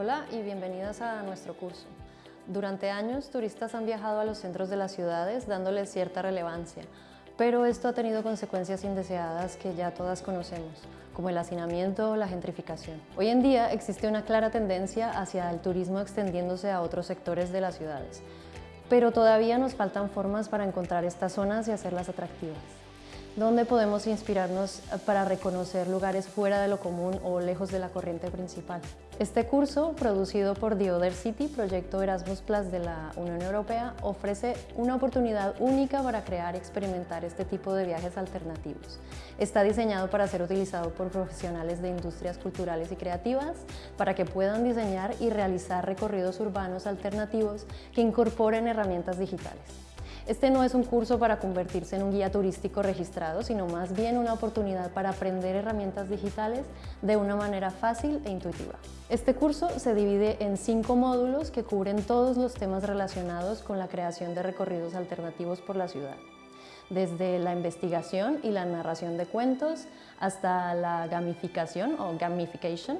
Hola y bienvenidas a nuestro curso. Durante años, turistas han viajado a los centros de las ciudades dándoles cierta relevancia, pero esto ha tenido consecuencias indeseadas que ya todas conocemos, como el hacinamiento o la gentrificación. Hoy en día existe una clara tendencia hacia el turismo extendiéndose a otros sectores de las ciudades, pero todavía nos faltan formas para encontrar estas zonas y hacerlas atractivas donde podemos inspirarnos para reconocer lugares fuera de lo común o lejos de la corriente principal. Este curso, producido por The Other City, proyecto Erasmus Plus de la Unión Europea, ofrece una oportunidad única para crear y experimentar este tipo de viajes alternativos. Está diseñado para ser utilizado por profesionales de industrias culturales y creativas para que puedan diseñar y realizar recorridos urbanos alternativos que incorporen herramientas digitales. Este no es un curso para convertirse en un guía turístico registrado, sino más bien una oportunidad para aprender herramientas digitales de una manera fácil e intuitiva. Este curso se divide en cinco módulos que cubren todos los temas relacionados con la creación de recorridos alternativos por la ciudad desde la investigación y la narración de cuentos hasta la gamificación o gamification,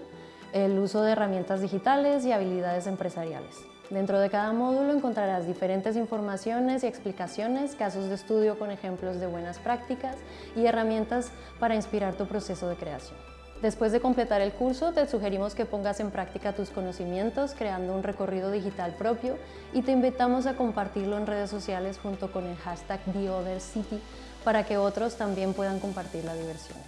el uso de herramientas digitales y habilidades empresariales. Dentro de cada módulo encontrarás diferentes informaciones y explicaciones, casos de estudio con ejemplos de buenas prácticas y herramientas para inspirar tu proceso de creación. Después de completar el curso, te sugerimos que pongas en práctica tus conocimientos creando un recorrido digital propio y te invitamos a compartirlo en redes sociales junto con el hashtag TheOtherCity para que otros también puedan compartir la diversión.